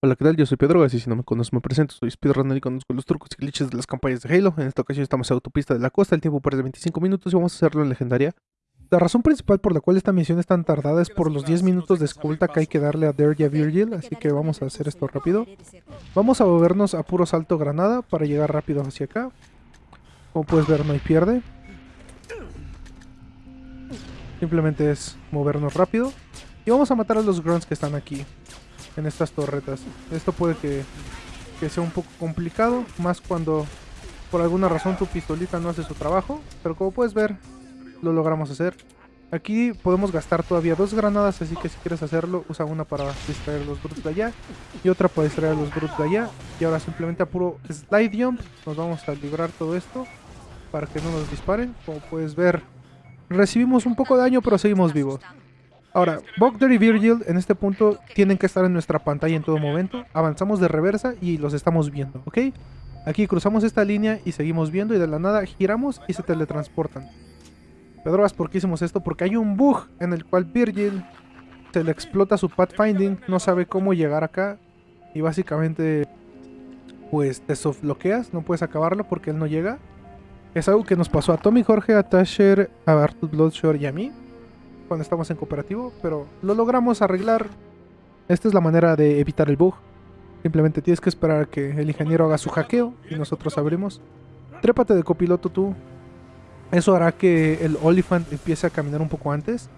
Hola, ¿qué tal? Yo soy Pedro, así si no me conoces me presento, soy speedrunner y conozco los trucos y glitches de las campañas de Halo. En esta ocasión estamos en autopista de la costa, el tiempo parece 25 minutos y vamos a hacerlo en legendaria. La razón principal por la cual esta misión es tan tardada es por los 10 minutos de escolta que hay que darle a Dare Virgil, así que vamos a hacer esto rápido. Vamos a movernos a puro salto granada para llegar rápido hacia acá. Como puedes ver no hay pierde. Simplemente es movernos rápido. Y vamos a matar a los grunts que están aquí en estas torretas. Esto puede que, que sea un poco complicado, más cuando por alguna razón tu pistolita no hace su trabajo, pero como puedes ver, lo logramos hacer. Aquí podemos gastar todavía dos granadas, así que si quieres hacerlo, usa una para distraer los brutes de allá y otra para distraer a los brutes de allá. Y ahora simplemente a puro slide jump nos vamos a librar todo esto para que no nos disparen. Como puedes ver, recibimos un poco de daño, pero seguimos vivos. Ahora, Bogder y Virgil en este punto tienen que estar en nuestra pantalla en todo momento. Avanzamos de reversa y los estamos viendo, ¿ok? Aquí cruzamos esta línea y seguimos viendo y de la nada giramos y se teletransportan. Pedroas, ¿por qué hicimos esto? Porque hay un bug en el cual Virgil se le explota su pathfinding, no sabe cómo llegar acá y básicamente pues te bloqueas, no puedes acabarlo porque él no llega. Es algo que nos pasó a Tommy, Jorge, a Tasher, a Arthur Bloodshore y a mí cuando estamos en cooperativo, pero lo logramos arreglar. Esta es la manera de evitar el bug. Simplemente tienes que esperar a que el ingeniero haga su hackeo y nosotros abrimos. Trépate de copiloto tú. Eso hará que el Oliphant empiece a caminar un poco antes.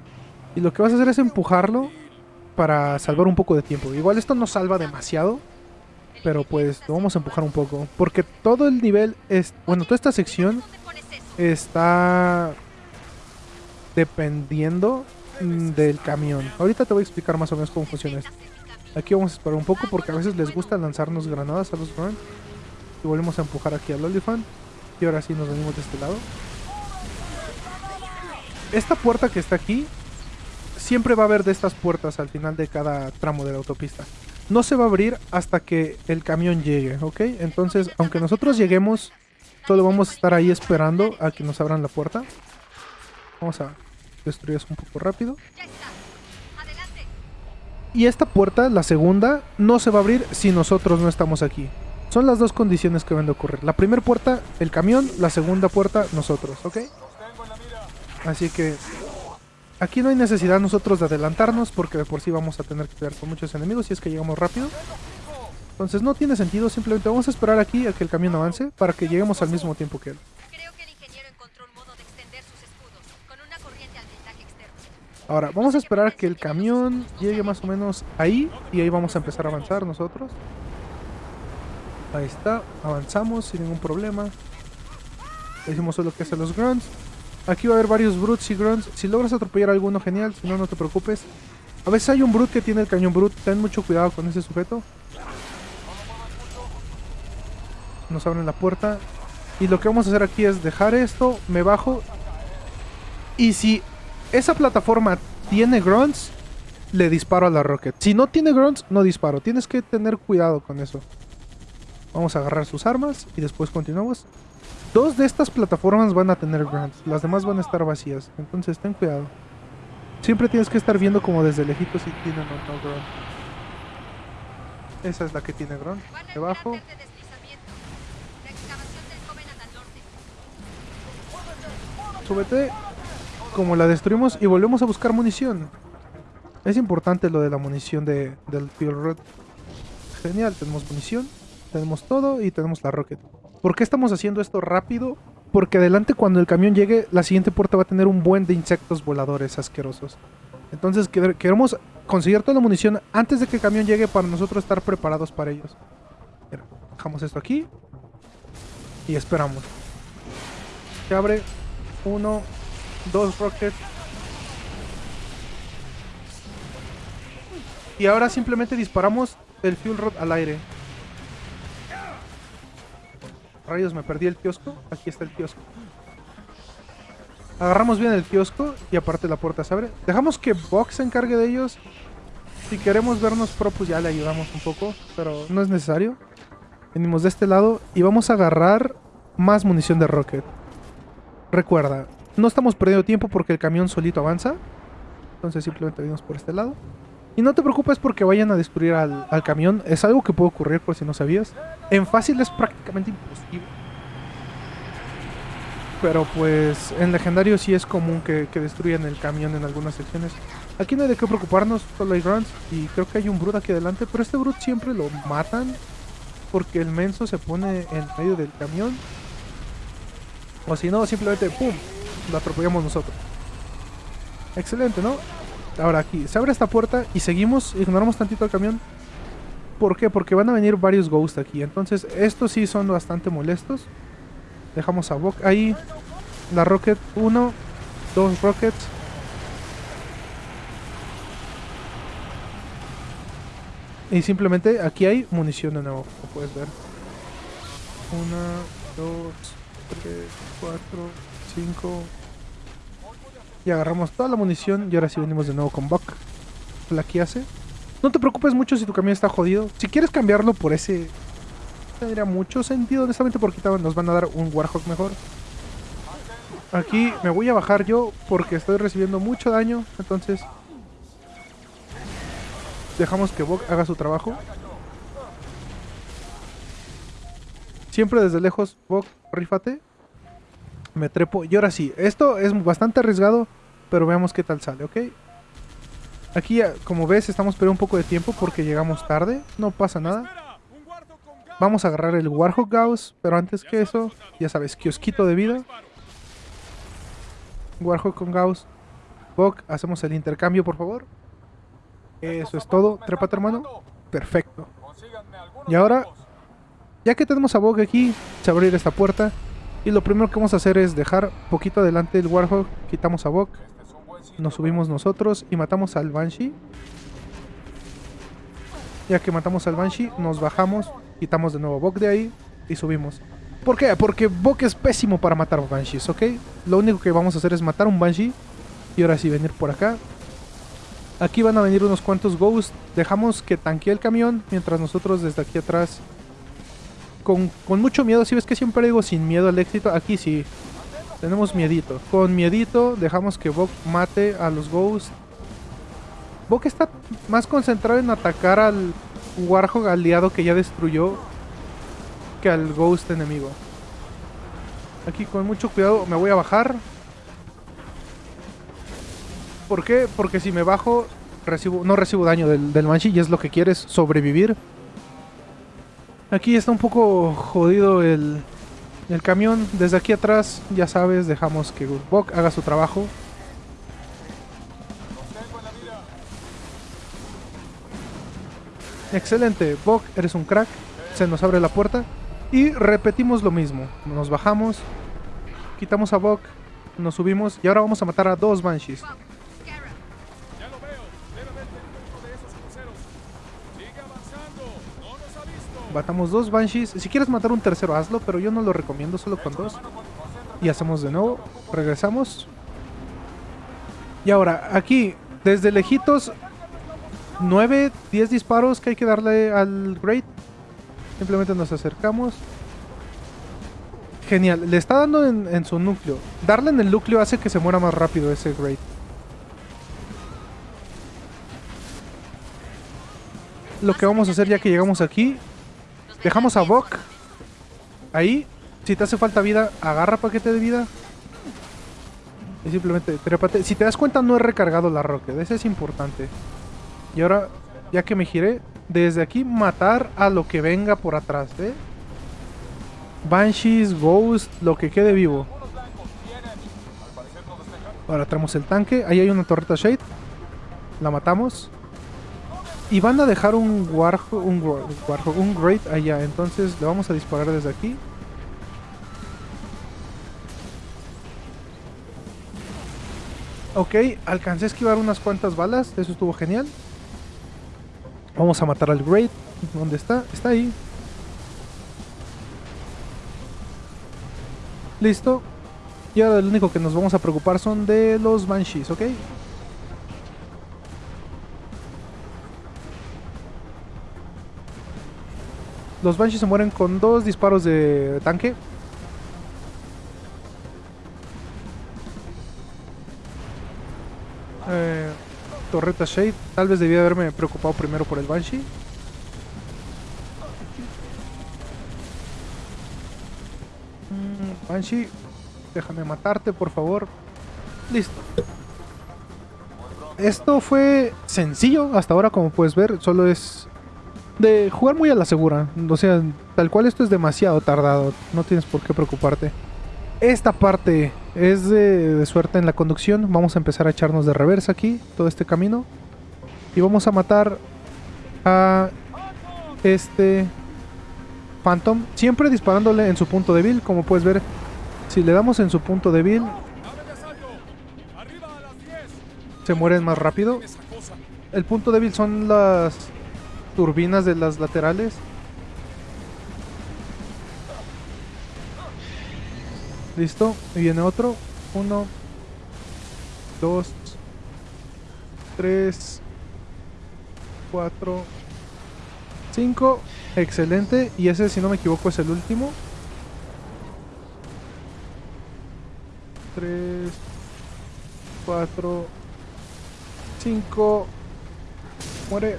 Y lo que vas a hacer es empujarlo para salvar un poco de tiempo. Igual esto no salva demasiado, pero pues lo vamos a empujar un poco. Porque todo el nivel es... Bueno, toda esta sección está dependiendo mm, del camión. Ahorita te voy a explicar más o menos cómo funciona esto. Aquí vamos a esperar un poco porque a veces les gusta lanzarnos granadas a los Grunt. Y volvemos a empujar aquí al Olifant. Y ahora sí nos venimos de este lado. Esta puerta que está aquí, siempre va a haber de estas puertas al final de cada tramo de la autopista. No se va a abrir hasta que el camión llegue, ¿ok? Entonces, aunque nosotros lleguemos, solo vamos a estar ahí esperando a que nos abran la puerta. Vamos a destruir eso un poco rápido. Y esta puerta, la segunda, no se va a abrir si nosotros no estamos aquí. Son las dos condiciones que van a ocurrir. La primera puerta, el camión. La segunda puerta, nosotros, ¿ok? Así que aquí no hay necesidad nosotros de adelantarnos porque de por sí vamos a tener que pelear con muchos enemigos si es que llegamos rápido. Entonces no tiene sentido, simplemente vamos a esperar aquí a que el camión avance para que lleguemos al mismo tiempo que él. Ahora, vamos a esperar a que el camión llegue más o menos ahí y ahí vamos a empezar a avanzar nosotros. Ahí está, avanzamos sin ningún problema. Hicimos solo que hacer los grunts. Aquí va a haber varios brutes y grunts. Si logras atropellar alguno, genial. Si no, no te preocupes. A veces hay un brute que tiene el cañón brute. Ten mucho cuidado con ese sujeto. Nos abren la puerta. Y lo que vamos a hacer aquí es dejar esto. Me bajo. Y si esa plataforma tiene grunts, le disparo a la rocket. Si no tiene grunts, no disparo. Tienes que tener cuidado con eso. Vamos a agarrar sus armas y después continuamos. Dos de estas plataformas van a tener grunts, las demás van a estar vacías. Entonces ten cuidado. Siempre tienes que estar viendo como desde lejitos si tienen o no grunt. Esa es la que tiene grunt. Debajo. Súbete como la destruimos y volvemos a buscar munición. Es importante lo de la munición de, del Fuel Rod. Genial, tenemos munición, tenemos todo y tenemos la rocket. ¿Por qué estamos haciendo esto rápido? Porque adelante cuando el camión llegue, la siguiente puerta va a tener un buen de insectos voladores asquerosos. Entonces queremos conseguir toda la munición antes de que el camión llegue para nosotros estar preparados para ellos. dejamos esto aquí. Y esperamos. Se abre. Uno, dos rockets. Y ahora simplemente disparamos el fuel rod al aire. Rayos, me perdí el kiosco. Aquí está el kiosco. Agarramos bien el kiosco y aparte la puerta se abre. Dejamos que Box se encargue de ellos. Si queremos vernos pro, pues ya le ayudamos un poco. Pero no es necesario. Venimos de este lado y vamos a agarrar más munición de rocket. Recuerda, no estamos perdiendo tiempo porque el camión solito avanza. Entonces simplemente venimos por este lado. Y no te preocupes porque vayan a destruir al, camión. Es algo que puede ocurrir por si no sabías. En fácil es prácticamente imposible. Pero pues en legendario sí es común que, destruyan el camión en algunas secciones. Aquí no hay de qué preocuparnos, solo hay runs. Y creo que hay un Brute aquí adelante. Pero este Brute siempre lo matan. Porque el menso se pone en medio del camión. O si no, simplemente ¡pum! Lo atropellamos nosotros. Excelente, ¿no? Ahora aquí, se abre esta puerta y seguimos, ignoramos tantito el camión. ¿Por qué? Porque van a venir varios ghosts aquí. Entonces, estos sí son bastante molestos. Dejamos a Bok ahí. La Rocket 1, dos Rockets. Y simplemente aquí hay munición de nuevo, como puedes ver. Una, dos, tres, cuatro, cinco. Y agarramos toda la munición y ahora sí venimos de nuevo con Buck. La hace. No te preocupes mucho si tu camión está jodido. Si quieres cambiarlo por ese... Tendría mucho sentido, honestamente, porque nos van a dar un Warhawk mejor. Aquí me voy a bajar yo porque estoy recibiendo mucho daño. Entonces... Dejamos que Buck haga su trabajo. Siempre desde lejos, Buck, rífate. Me trepo. Y ahora sí, esto es bastante arriesgado, pero veamos qué tal sale, ¿ok? Aquí, como ves, estamos perdiendo un poco de tiempo porque llegamos tarde. No pasa nada. Vamos a agarrar el Warhawk Gauss, pero antes que eso, ya sabes, kiosquito de vida. Warhawk con Gauss. Bok, hacemos el intercambio, por favor. Eso es todo. Trépate, hermano. Perfecto. Y ahora, ya que tenemos a Bok aquí, se abrir esta puerta. Y lo primero que vamos a hacer es dejar poquito adelante el Warhawk, quitamos a Bok, nos subimos nosotros y matamos al Banshee. Ya que matamos al Banshee, nos bajamos, quitamos de nuevo a Bok de ahí y subimos. ¿Por qué? Porque Bok es pésimo para matar Banshees, ¿ok? Lo único que vamos a hacer es matar un Banshee y ahora sí venir por acá. Aquí van a venir unos cuantos Ghosts. Dejamos que tanquee el camión mientras nosotros desde aquí atrás con, mucho miedo. Si ves que siempre digo sin miedo al éxito, aquí sí. Tenemos miedito. Con miedito dejamos que Bok mate a los Ghosts. Bok está más concentrado en atacar al Warhog aliado que ya destruyó que al Ghost enemigo. Aquí con mucho cuidado me voy a bajar. ¿Por qué? Porque si me bajo no recibo daño del, del y es lo que quieres, sobrevivir. Aquí está un poco jodido el, el camión. Desde aquí atrás, ya sabes, dejamos que Bok haga su trabajo. Excelente, Bok, eres un crack. Se nos abre la puerta. Y repetimos lo mismo. Nos bajamos, quitamos a Bok, nos subimos y ahora vamos a matar a dos Banshees. Matamos dos Banshees. Si quieres matar un tercero, hazlo, pero yo no lo recomiendo, solo con dos. Y hacemos de nuevo. Regresamos. Y ahora, aquí, desde lejitos, 9, 10 disparos que hay que darle al Great. Simplemente nos acercamos. Genial, le está dando en, en, su núcleo. Darle en el núcleo hace que se muera más rápido ese Great. Lo que vamos a hacer ya que llegamos aquí Dejamos a Bok. Ahí. Si te hace falta vida, agarra paquete de vida. Y simplemente. Si te das cuenta, no he recargado la rocket. Eso es importante. Y ahora, ya que me giré, desde aquí matar a lo que venga por atrás, ¿eh? Banshees, Ghost, lo que quede vivo. Ahora traemos el tanque. Ahí hay una torreta Shade. La matamos. Y van a dejar un Warhog, un, un Great allá. Entonces le vamos a disparar desde aquí. Ok, alcancé a esquivar unas cuantas balas. Eso estuvo genial. Vamos a matar al Great. ¿Dónde está? Está ahí. Listo. Y ahora lo único que nos vamos a preocupar son de los Banshees, ¿ok? Los Banshees se mueren con dos disparos de tanque. Eh, torreta Shade. Tal vez debía haberme preocupado primero por el Banshee. Mm, Banshee, déjame matarte, por favor. Listo. Esto fue sencillo hasta ahora, como puedes ver. Solo es de jugar muy a la segura. O sea, tal cual esto es demasiado tardado. No tienes por qué preocuparte. Esta parte es de, suerte en la conducción. Vamos a empezar a echarnos de reversa aquí, todo este camino. Y vamos a matar a este Phantom. Siempre disparándole en su punto débil, como puedes ver. Si le damos en su punto débil, se mueren más rápido. El punto débil son las turbinas de las laterales. Listo. Y viene otro. Uno. Dos. Tres. Cuatro. Cinco. Excelente. Y ese, si no me equivoco, es el último. Tres. Cuatro. Cinco. Muere.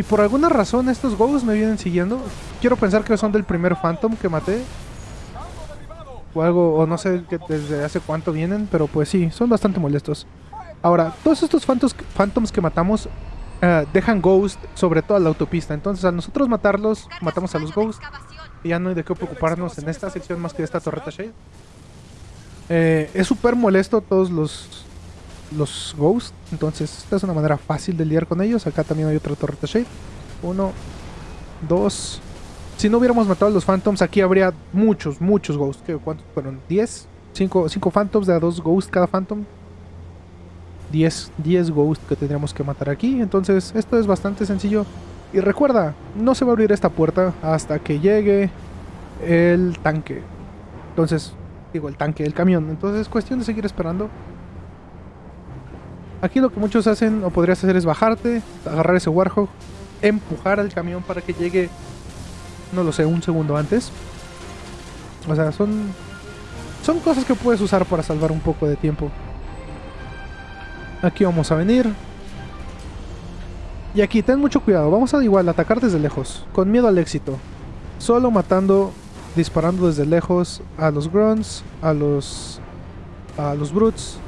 Y por alguna razón estos ghosts me vienen siguiendo. Quiero pensar que son del primer Phantom que maté o algo, o no sé desde hace cuánto vienen, pero pues sí, son bastante molestos. Ahora, todos estos phantoms, phantoms que matamos uh, dejan ghost sobre toda la autopista, entonces al nosotros matarlos, matamos a los ghosts y ya no hay de qué preocuparnos en esta sección más que de esta torreta Shade. Eh, es súper molesto todos los, los ghosts, entonces esta es una manera fácil de lidiar con ellos. Acá también hay otra torreta Shade. Uno, dos, si no hubiéramos matado a los Phantoms, aquí habría muchos, muchos Ghosts. ¿Cuántos fueron? ¿10? ¿5 Phantoms de a 2 Ghosts cada Phantom? 10, 10 Ghosts que tendríamos que matar aquí. Entonces, esto es bastante sencillo. Y recuerda, no se va a abrir esta puerta hasta que llegue el tanque. Entonces, digo, el tanque, el camión. Entonces, es cuestión de seguir esperando. Aquí lo que muchos hacen o podrías hacer es bajarte, agarrar ese Warhog, empujar al camión para que llegue no lo sé, un segundo antes. O sea, son, son cosas que puedes usar para salvar un poco de tiempo. Aquí vamos a venir. Y aquí, ten mucho cuidado. Vamos a igual atacar desde lejos. Con miedo al éxito. Solo matando, disparando desde lejos a los grunts, a los, a los brutes.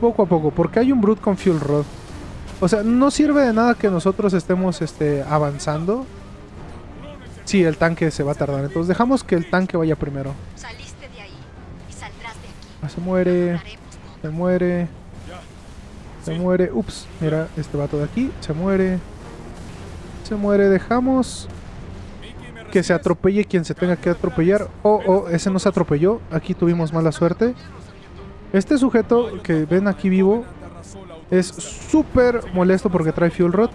Poco a poco, porque hay un brute con fuel rod. O sea, no sirve de nada que nosotros estemos este, avanzando Sí, el tanque se va a tardar. Entonces dejamos que el tanque vaya primero. Ah, se muere. Se muere. Se muere. Ups, mira, este vato de aquí. Se muere. Se muere. Dejamos que se atropelle quien se tenga que atropellar. Oh, oh, ese no se atropelló. Aquí tuvimos mala suerte. Este sujeto que ven aquí vivo es súper molesto porque trae fuel rod.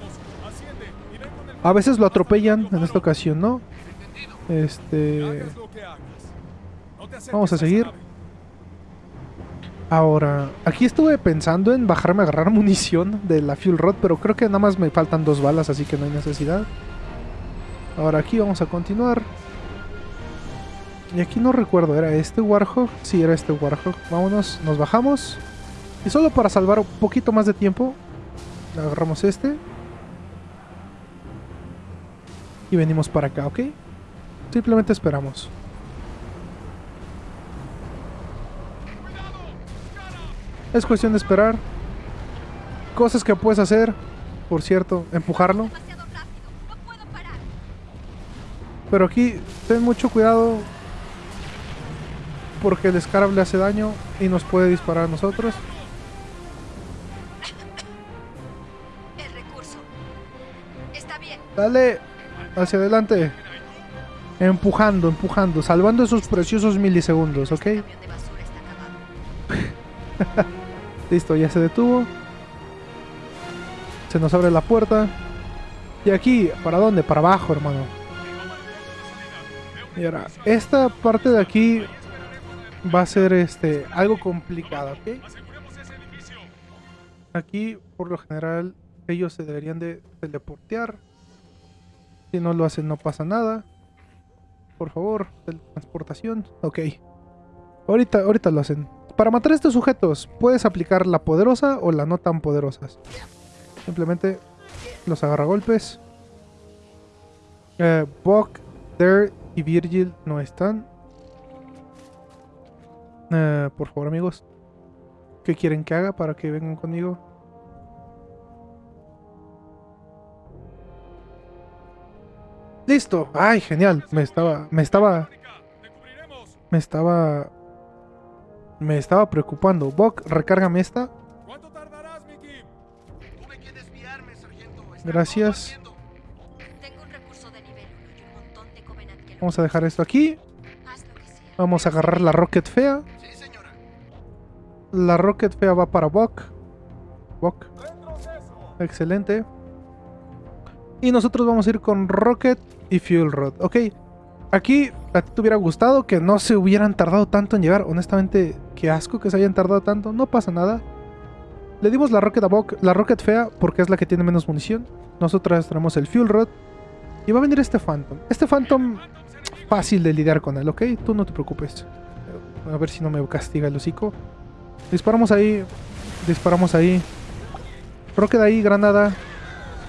A veces lo atropellan, en esta ocasión no. Este... Vamos a seguir. Ahora, aquí estuve pensando en bajarme a agarrar munición de la Fuel Rod, pero creo que nada más me faltan dos balas, así que no hay necesidad. Ahora aquí vamos a continuar. Y aquí no recuerdo, ¿era este Warhog? Sí, era este Warhog. Vámonos, nos bajamos. Y solo para salvar un poquito más de tiempo, agarramos este. y venimos para acá, ¿ok? Simplemente esperamos. Es cuestión de esperar. Cosas que puedes hacer, por cierto, empujarlo. Pero aquí ten mucho cuidado porque el Scarab le hace daño y nos puede disparar a nosotros. Dale hacia adelante. Empujando, empujando, salvando esos preciosos milisegundos, ¿ok? Listo, ya se detuvo. Se nos abre la puerta. Y aquí, ¿para dónde? Para abajo, hermano. Y ahora, esta parte de aquí va a ser este algo complicada, ¿ok? Aquí, por lo general, ellos se deberían de teleportear si no lo hacen no pasa nada. Por favor, transportación. Ok. Ahorita, ahorita lo hacen. Para matar a estos sujetos, puedes aplicar la poderosa o la no tan poderosas. Simplemente los agarra golpes. Eh, Buck, Dare y Virgil no están. Eh, por favor, amigos. ¿Qué quieren que haga para que vengan conmigo? Listo. Ay, genial. Me estaba, me estaba, me estaba, me estaba preocupando. Buck, recárgame esta. Gracias. combatiendo. Tengo un recurso de nivel 1 y un montón de Covenant que lo Vamos a dejar esto aquí. Vamos a agarrar la Rocket fea. La Rocket fea va para. Buck. ¡Retroceso! Excelente. Y nosotros vamos a ir con Rocket y Fuel Rod. Ok. Aquí a ti te hubiera gustado que no se hubieran tardado tanto en llegar. Honestamente, qué asco que se hayan tardado tanto. No pasa nada. Le dimos la Rocket a Buck, la Rocket fea, porque es la que tiene menos munición. Nosotras tenemos el Fuel Rod. Y va a venir este Phantom. Este Phantom, fácil de lidiar con él, ¿ok? Tú no te preocupes. A ver si no me castiga el hocico. Disparamos ahí. Disparamos ahí. Rocket ahí, granada.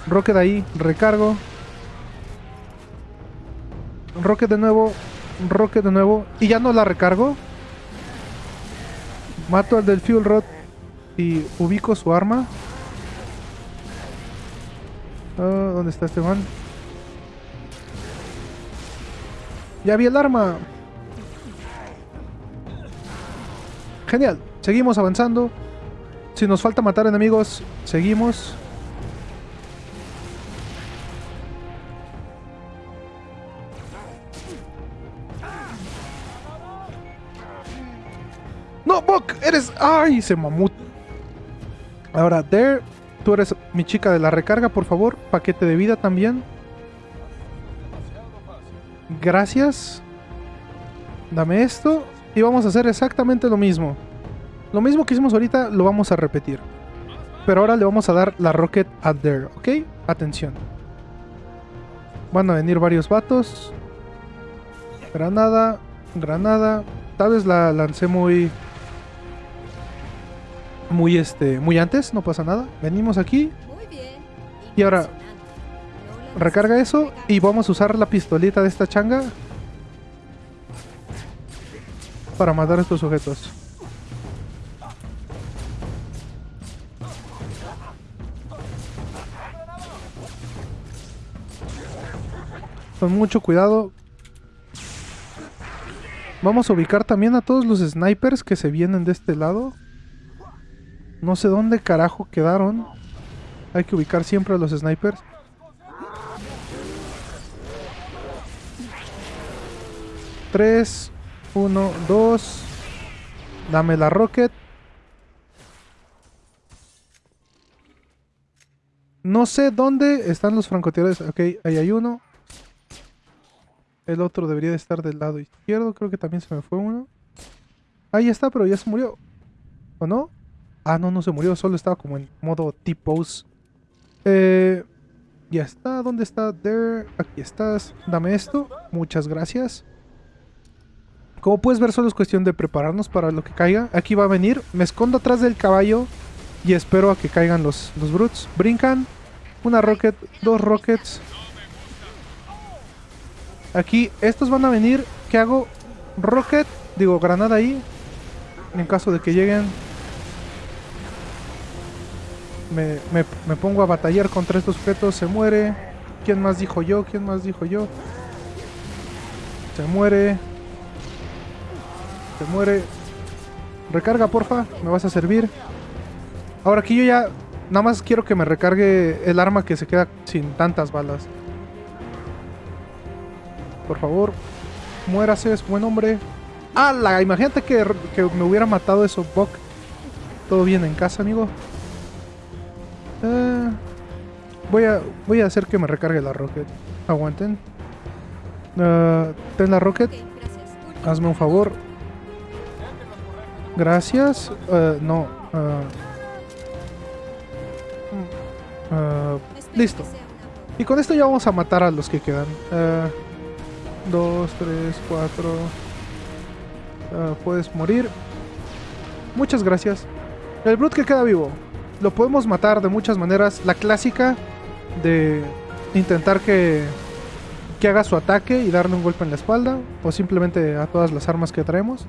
Rocket ahí, recargo. Rocket de nuevo. Rocket de nuevo. Y ya no la recargo. Mato al del Fuel Rod. Y ubico su arma. Ah, ¿Dónde está este man? Ya vi el arma. Genial. Seguimos avanzando. Si nos falta matar enemigos, seguimos. ¡No, Buck! ¡Eres... ¡Ay! Se mamut. Ahora, Dare, tú eres mi chica de la recarga, por favor. Paquete de vida también. Gracias. Dame esto. Y vamos a hacer exactamente lo mismo. Lo mismo que hicimos ahorita lo vamos a repetir. Pero ahora le vamos a dar la rocket a Dare, ¿ok? Atención. Van a venir varios vatos. Granada, granada. Tal vez la lancé muy... Muy este... Muy antes, no pasa nada. Venimos aquí. Y ahora, recarga eso y vamos a usar la pistolita de esta changa para matar a estos sujetos. Con mucho cuidado. Vamos a ubicar también a todos los snipers que se vienen de este lado. No sé dónde carajo quedaron. Hay que ubicar siempre a los snipers. Tres, uno, dos. Dame la rocket. No sé dónde están los francotiradores. Ok, ahí hay uno. El otro debería de estar del lado izquierdo. Creo que también se me fue uno. Ahí está, pero ya se murió. ¿O no? Ah, no, no se murió. Solo estaba como en modo T-pose. Eh, ya está. ¿Dónde está? There. Aquí estás. Dame esto. Muchas gracias. Como puedes ver, solo es cuestión de prepararnos para lo que caiga. Aquí va a venir. Me escondo atrás del caballo. Y espero a que caigan los, los brutes. Brincan. Una rocket. Dos rockets. Aquí, estos van a venir. ¿Qué hago? Rocket. Digo, granada ahí. En caso de que lleguen. Me, me- me pongo a batallar contra estos sujetos. Se muere. ¿Quién más dijo yo? ¿Quién más dijo yo? Se muere. Se muere. Recarga, porfa. Me vas a servir. Ahora aquí yo ya... Nada más quiero que me recargue el arma que se queda sin tantas balas. Por favor. Muérase, es buen hombre. ¡Hala! Imagínate que, que me hubiera matado eso, Buck. Todo bien en casa, amigo. Eh, voy, a, voy a hacer que me recargue la rocket. Aguanten. Eh, ten la rocket. Hazme un favor. Gracias. Eh, no. mm, listo. y con esto ya vamos a matar a los que quedan. Eh, dos, tres, cuatro. Ah, puedes morir. Muchas gracias. El Brute que queda vivo. Lo podemos matar de muchas maneras. La clásica de intentar que, que haga su ataque y darle un golpe en la espalda. O simplemente a todas las armas que traemos.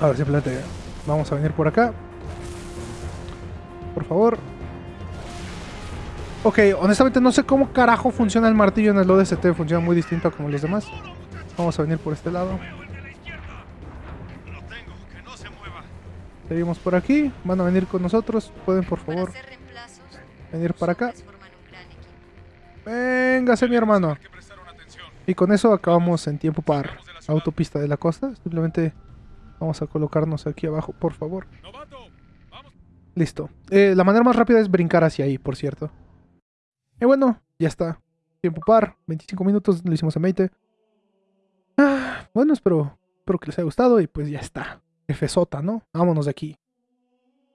Ahora simplemente vamos a venir por acá. Por favor. Ok, honestamente no sé cómo carajo funciona el martillo en el ODST. Funciona muy distinto a como los demás. Vamos a venir por este lado. Seguimos por aquí. Van a venir con nosotros. Pueden por favor Para venir para acá. Véngase mi hermano. Y con eso acabamos en tiempo par. Autopista de la costa. Simplemente vamos a colocarnos aquí abajo, por favor. Listo. Eh, la manera más rápida es brincar hacia ahí, por cierto. Y bueno, ya está. Tiempo par, 25 minutos, lo hicimos en 20. Ah, bueno, espero, espero que les haya gustado y pues ya está. Jefe Sota, ¿no? Vámonos de aquí.